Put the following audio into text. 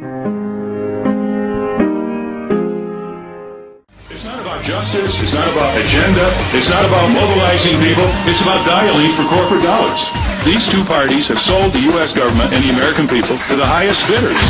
It's not about justice, it's not about agenda, it's not about mobilizing people, it's about dialing for corporate dollars. These two parties have sold the U.S. government and the American people to the highest bidders.